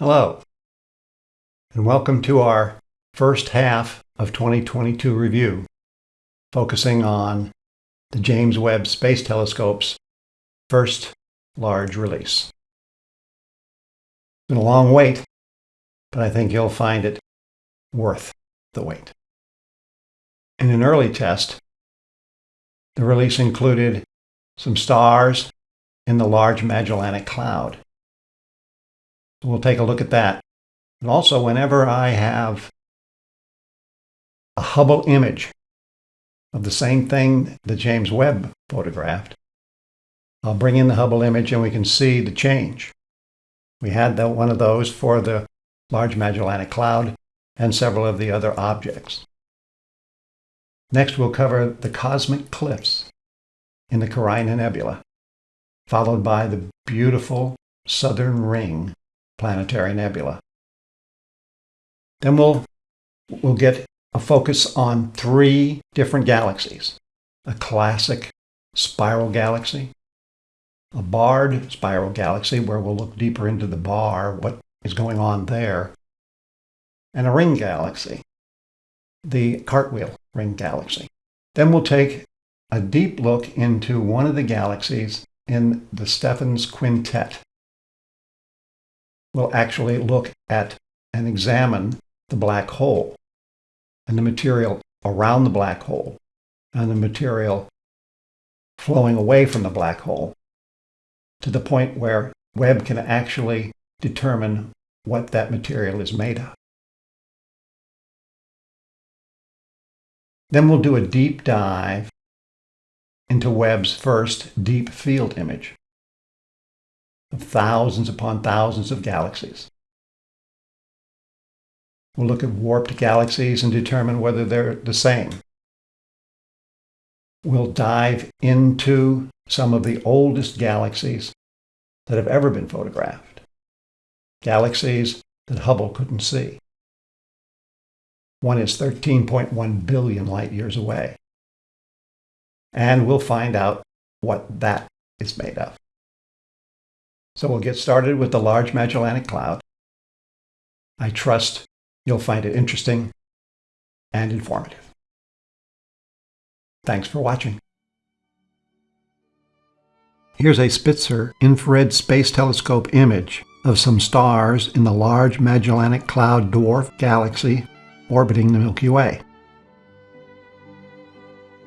Hello, and welcome to our first half of 2022 review, focusing on the James Webb Space Telescope's first large release. It's been a long wait, but I think you'll find it worth the wait. In an early test, the release included some stars in the Large Magellanic Cloud We'll take a look at that. And also, whenever I have a Hubble image of the same thing that James Webb photographed, I'll bring in the Hubble image and we can see the change. We had the, one of those for the Large Magellanic Cloud and several of the other objects. Next, we'll cover the cosmic cliffs in the Carina Nebula, followed by the beautiful southern ring planetary nebula. Then we'll, we'll get a focus on three different galaxies. A classic spiral galaxy, a barred spiral galaxy where we'll look deeper into the bar, what is going on there, and a ring galaxy, the cartwheel ring galaxy. Then we'll take a deep look into one of the galaxies in the Stephan's Quintet will actually look at and examine the black hole and the material around the black hole and the material flowing away from the black hole to the point where Webb can actually determine what that material is made of. Then we'll do a deep dive into Webb's first deep field image thousands upon thousands of galaxies. We'll look at warped galaxies and determine whether they're the same. We'll dive into some of the oldest galaxies that have ever been photographed, galaxies that Hubble couldn't see. One is 13.1 billion light years away. And we'll find out what that is made of. So we'll get started with the Large Magellanic Cloud. I trust you'll find it interesting and informative. Thanks for watching. Here's a Spitzer infrared space telescope image of some stars in the Large Magellanic Cloud dwarf galaxy orbiting the Milky Way.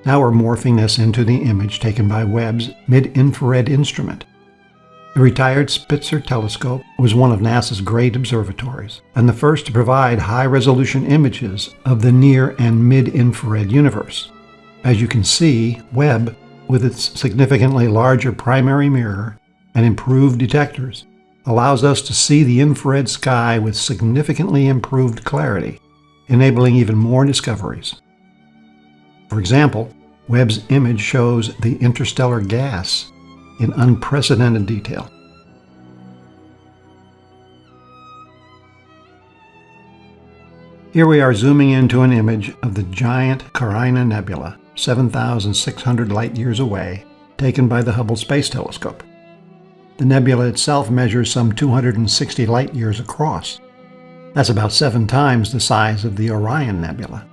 Now we're morphing this into the image taken by Webb's mid-infrared instrument. The retired Spitzer telescope was one of NASA's great observatories, and the first to provide high-resolution images of the near and mid-infrared universe. As you can see, Webb, with its significantly larger primary mirror and improved detectors, allows us to see the infrared sky with significantly improved clarity, enabling even more discoveries. For example, Webb's image shows the interstellar gas in unprecedented detail. Here we are zooming into an image of the giant Carina Nebula, 7,600 light-years away, taken by the Hubble Space Telescope. The nebula itself measures some 260 light-years across. That's about seven times the size of the Orion Nebula.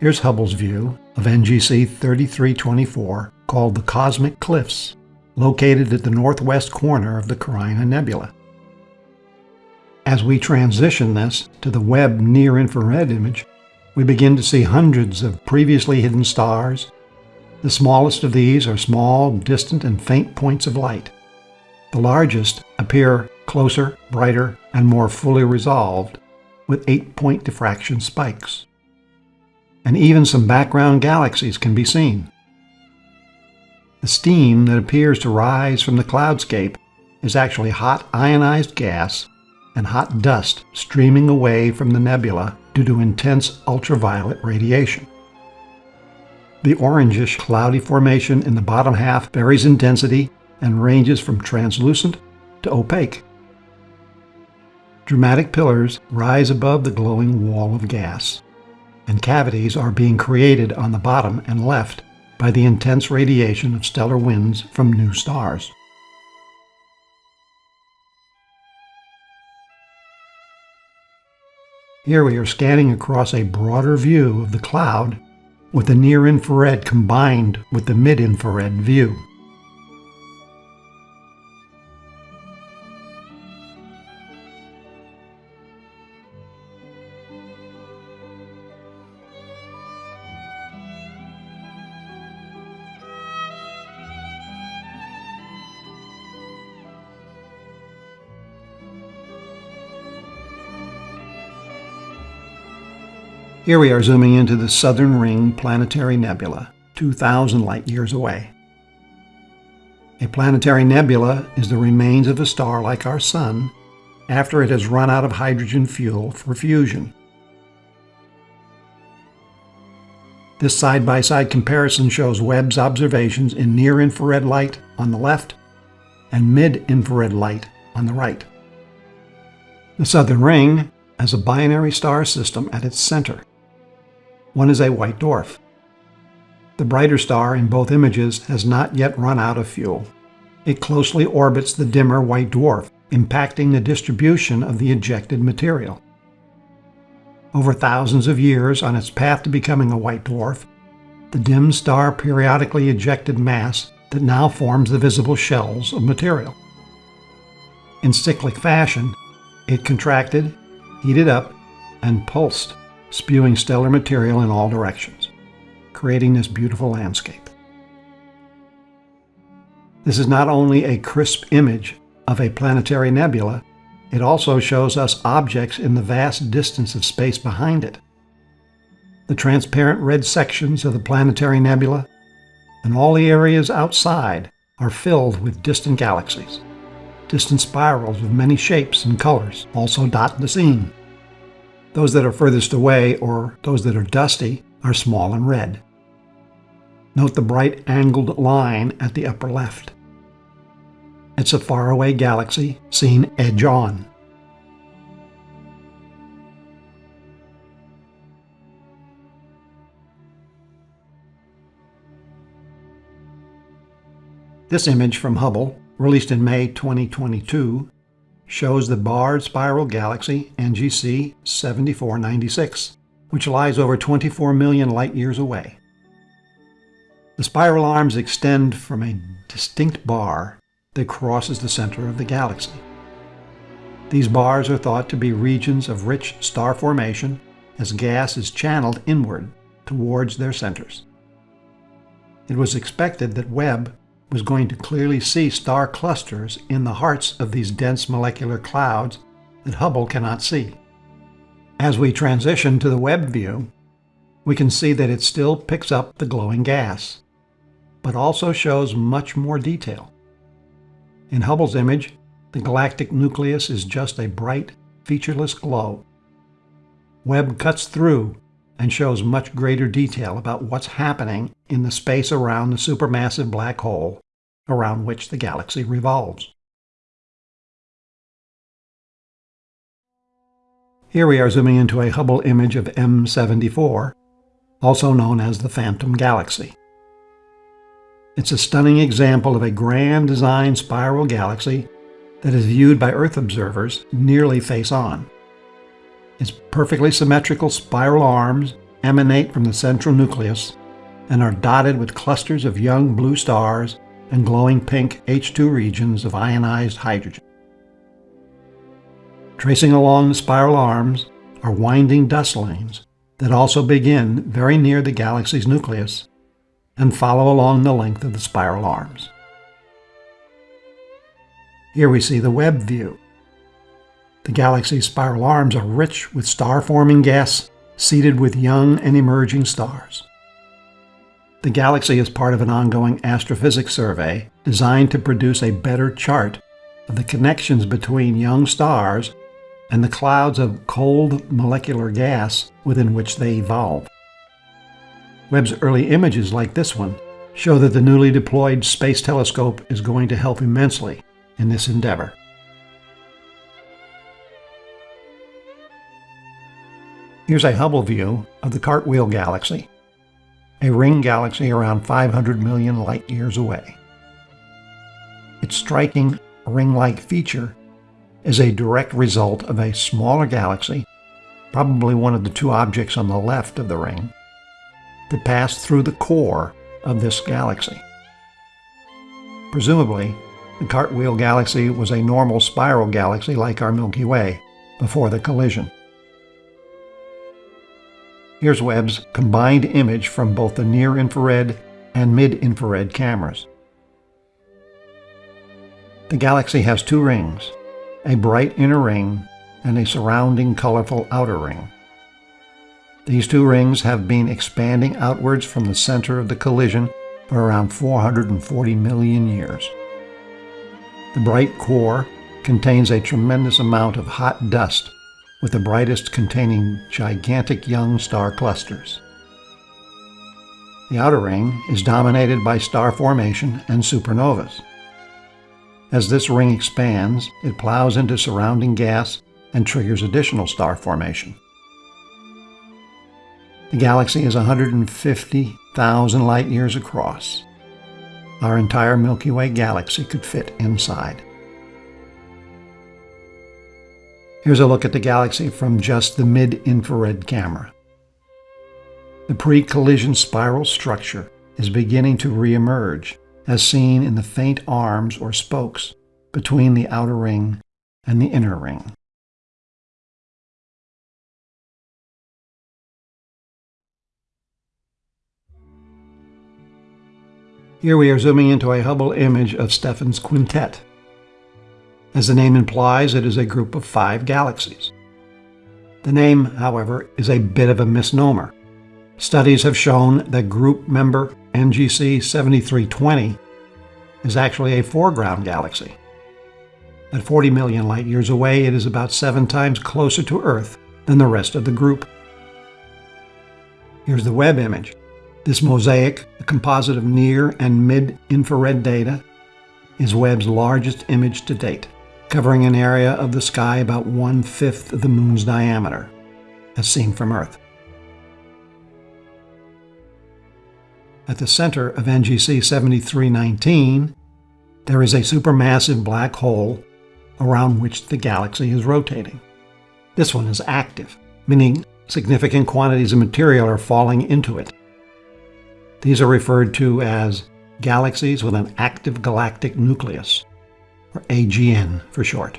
Here's Hubble's view of NGC 3324, called the Cosmic Cliffs, located at the northwest corner of the Carina Nebula. As we transition this to the Webb near-infrared image, we begin to see hundreds of previously hidden stars. The smallest of these are small, distant, and faint points of light. The largest appear closer, brighter, and more fully resolved, with eight-point diffraction spikes. And even some background galaxies can be seen. The steam that appears to rise from the cloudscape is actually hot ionized gas and hot dust streaming away from the nebula due to intense ultraviolet radiation. The orangish cloudy formation in the bottom half varies in density and ranges from translucent to opaque. Dramatic pillars rise above the glowing wall of gas, and cavities are being created on the bottom and left by the intense radiation of stellar winds from new stars. Here we are scanning across a broader view of the cloud with the near-infrared combined with the mid-infrared view. Here we are zooming into the Southern Ring Planetary Nebula, 2,000 light years away. A planetary nebula is the remains of a star like our Sun after it has run out of hydrogen fuel for fusion. This side-by-side -side comparison shows Webb's observations in near-infrared light on the left and mid-infrared light on the right. The Southern Ring has a binary star system at its center. One is a white dwarf. The brighter star in both images has not yet run out of fuel. It closely orbits the dimmer white dwarf, impacting the distribution of the ejected material. Over thousands of years on its path to becoming a white dwarf, the dim star periodically ejected mass that now forms the visible shells of material. In cyclic fashion, it contracted, heated up, and pulsed spewing stellar material in all directions, creating this beautiful landscape. This is not only a crisp image of a planetary nebula, it also shows us objects in the vast distance of space behind it. The transparent red sections of the planetary nebula and all the areas outside are filled with distant galaxies. Distant spirals of many shapes and colors also dot the scene. Those that are furthest away, or those that are dusty, are small and red. Note the bright angled line at the upper left. It's a faraway galaxy seen edge on. This image from Hubble, released in May 2022, shows the barred spiral galaxy NGC 7496, which lies over 24 million light-years away. The spiral arms extend from a distinct bar that crosses the center of the galaxy. These bars are thought to be regions of rich star formation as gas is channeled inward towards their centers. It was expected that Webb was going to clearly see star clusters in the hearts of these dense molecular clouds that Hubble cannot see. As we transition to the Webb view, we can see that it still picks up the glowing gas, but also shows much more detail. In Hubble's image, the galactic nucleus is just a bright, featureless glow. Webb cuts through and shows much greater detail about what's happening in the space around the supermassive black hole around which the galaxy revolves. Here we are zooming into a Hubble image of M74, also known as the Phantom Galaxy. It's a stunning example of a grand design spiral galaxy that is viewed by Earth observers nearly face-on. Its perfectly symmetrical spiral arms emanate from the central nucleus and are dotted with clusters of young blue stars and glowing pink H II regions of ionized hydrogen. Tracing along the spiral arms are winding dust lanes that also begin very near the galaxy's nucleus and follow along the length of the spiral arms. Here we see the Webb view, the galaxy's spiral arms are rich with star-forming gas seeded with young and emerging stars. The galaxy is part of an ongoing astrophysics survey designed to produce a better chart of the connections between young stars and the clouds of cold molecular gas within which they evolve. Webb's early images like this one show that the newly deployed Space Telescope is going to help immensely in this endeavor. Here's a Hubble view of the Cartwheel Galaxy, a ring galaxy around 500 million light-years away. Its striking ring-like feature is a direct result of a smaller galaxy probably one of the two objects on the left of the ring, that passed through the core of this galaxy. Presumably, the Cartwheel Galaxy was a normal spiral galaxy like our Milky Way before the collision. Here's Webb's combined image from both the near-infrared and mid-infrared cameras. The galaxy has two rings, a bright inner ring and a surrounding colorful outer ring. These two rings have been expanding outwards from the center of the collision for around 440 million years. The bright core contains a tremendous amount of hot dust, with the brightest containing gigantic young star clusters. The outer ring is dominated by star formation and supernovas. As this ring expands, it plows into surrounding gas and triggers additional star formation. The galaxy is 150,000 light years across. Our entire Milky Way galaxy could fit inside. Here's a look at the galaxy from just the mid-infrared camera. The pre-collision spiral structure is beginning to re-emerge, as seen in the faint arms or spokes between the outer ring and the inner ring. Here we are zooming into a Hubble image of Stephan's quintet. As the name implies, it is a group of five galaxies. The name, however, is a bit of a misnomer. Studies have shown that group member NGC 7320 is actually a foreground galaxy. At 40 million light years away, it is about seven times closer to Earth than the rest of the group. Here's the Webb image. This mosaic, a composite of near and mid-infrared data, is Webb's largest image to date, covering an area of the sky about one-fifth of the Moon's diameter, as seen from Earth. At the center of NGC 7319, there is a supermassive black hole around which the galaxy is rotating. This one is active, meaning significant quantities of material are falling into it. These are referred to as galaxies with an active galactic nucleus, or AGN for short.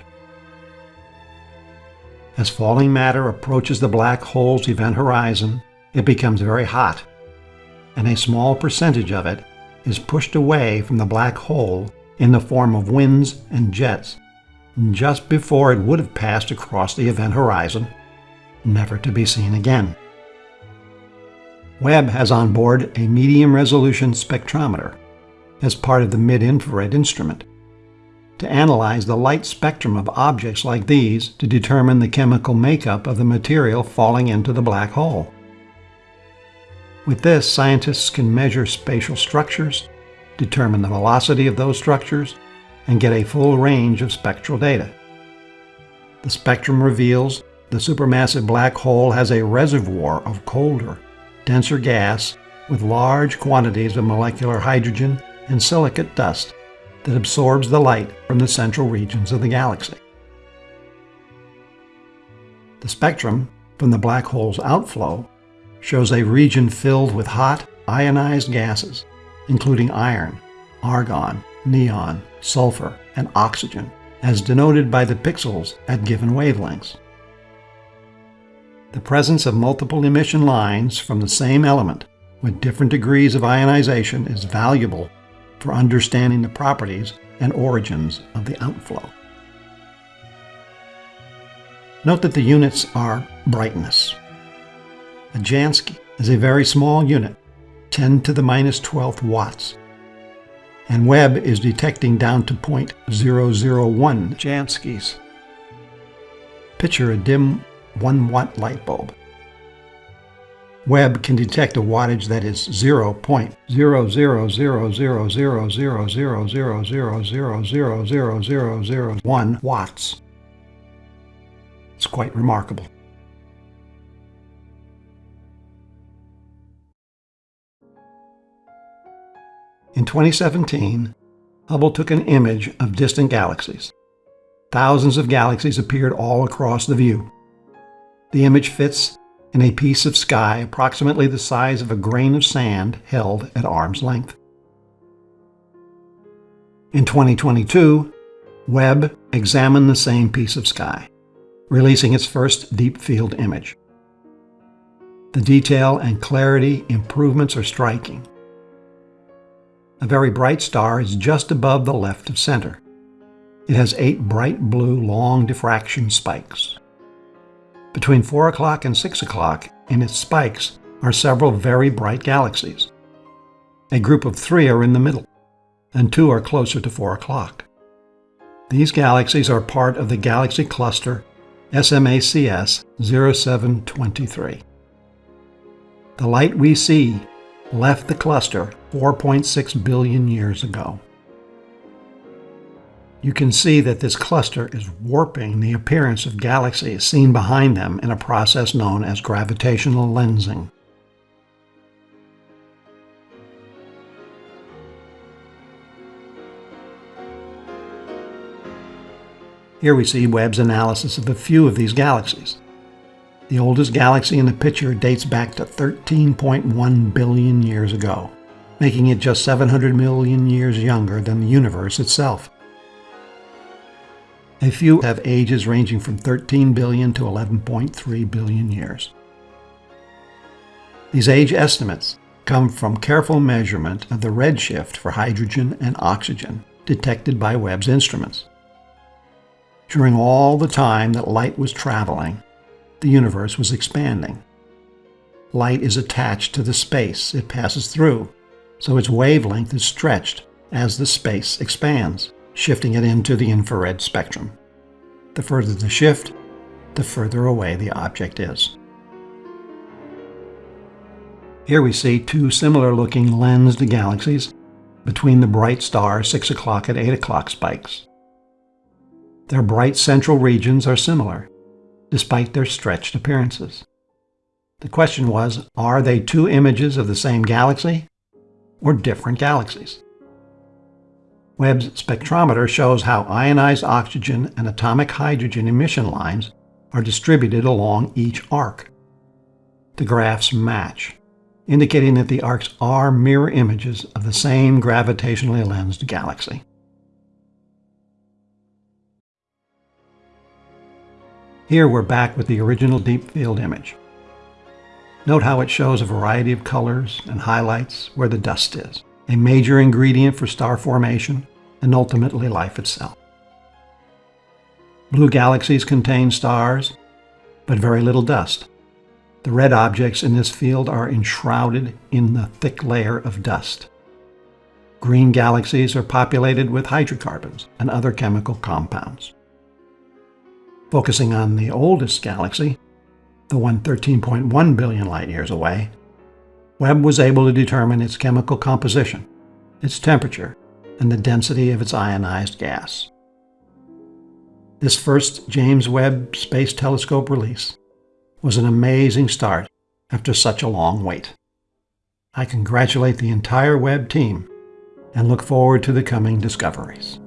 As falling matter approaches the black hole's event horizon, it becomes very hot, and a small percentage of it is pushed away from the black hole in the form of winds and jets just before it would have passed across the event horizon, never to be seen again. Webb has on board a medium-resolution spectrometer as part of the mid-infrared instrument to analyze the light spectrum of objects like these to determine the chemical makeup of the material falling into the black hole. With this, scientists can measure spatial structures, determine the velocity of those structures, and get a full range of spectral data. The spectrum reveals the supermassive black hole has a reservoir of colder, denser gas with large quantities of molecular hydrogen and silicate dust that absorbs the light from the central regions of the galaxy. The spectrum from the black hole's outflow shows a region filled with hot, ionized gases, including iron, argon, neon, sulfur, and oxygen, as denoted by the pixels at given wavelengths. The presence of multiple emission lines from the same element with different degrees of ionization is valuable for understanding the properties and origins of the outflow. Note that the units are brightness. A Jansky is a very small unit, 10 to the minus 12th watts, and Webb is detecting down to 0.001 Janskys. Picture a dim 1 watt light bulb. Webb can detect a wattage that is 0.00000000000000001 watts. It's quite remarkable. In 2017, Hubble took an image of distant galaxies. Thousands of galaxies appeared all across the view. The image fits in a piece of sky approximately the size of a grain of sand held at arm's length. In 2022, Webb examined the same piece of sky, releasing its first deep field image. The detail and clarity improvements are striking. A very bright star is just above the left of center. It has eight bright blue long diffraction spikes. Between 4 o'clock and 6 o'clock, in its spikes, are several very bright galaxies. A group of three are in the middle, and two are closer to 4 o'clock. These galaxies are part of the galaxy cluster SMACS 0723. The light we see left the cluster 4.6 billion years ago. You can see that this cluster is warping the appearance of galaxies seen behind them in a process known as gravitational lensing. Here we see Webb's analysis of a few of these galaxies. The oldest galaxy in the picture dates back to 13.1 billion years ago, making it just 700 million years younger than the universe itself. A few have ages ranging from 13 billion to 11.3 billion years. These age estimates come from careful measurement of the redshift for hydrogen and oxygen detected by Webb's instruments. During all the time that light was traveling, the universe was expanding. Light is attached to the space it passes through, so its wavelength is stretched as the space expands, shifting it into the infrared spectrum. The further the shift, the further away the object is. Here we see two similar-looking lensed galaxies between the bright star 6 o'clock and 8 o'clock spikes. Their bright central regions are similar, despite their stretched appearances. The question was, are they two images of the same galaxy or different galaxies? Webb's spectrometer shows how ionized oxygen and atomic hydrogen emission lines are distributed along each arc. The graphs match, indicating that the arcs are mirror images of the same gravitationally lensed galaxy. Here we're back with the original deep field image. Note how it shows a variety of colors and highlights where the dust is, a major ingredient for star formation and ultimately life itself. Blue galaxies contain stars, but very little dust. The red objects in this field are enshrouded in the thick layer of dust. Green galaxies are populated with hydrocarbons and other chemical compounds. Focusing on the oldest galaxy, the one 13.1 billion light years away, Webb was able to determine its chemical composition, its temperature, and the density of its ionized gas. This first James Webb Space Telescope release was an amazing start after such a long wait. I congratulate the entire Webb team and look forward to the coming discoveries.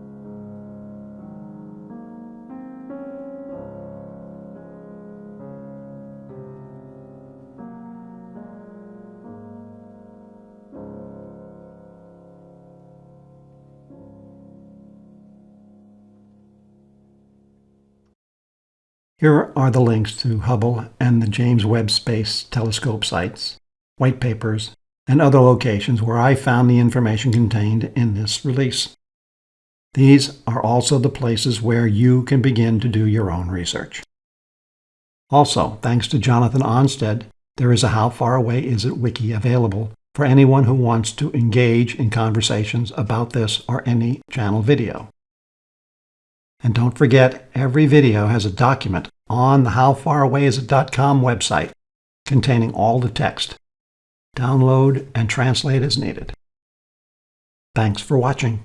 Here are the links to Hubble and the James Webb Space Telescope sites, white papers, and other locations where I found the information contained in this release. These are also the places where you can begin to do your own research. Also, thanks to Jonathan Onsted, there is a How Far Away Is It wiki available for anyone who wants to engage in conversations about this or any channel video. And don't forget, every video has a document on the howfarawayisit.com website containing all the text. Download and translate as needed. Thanks for watching.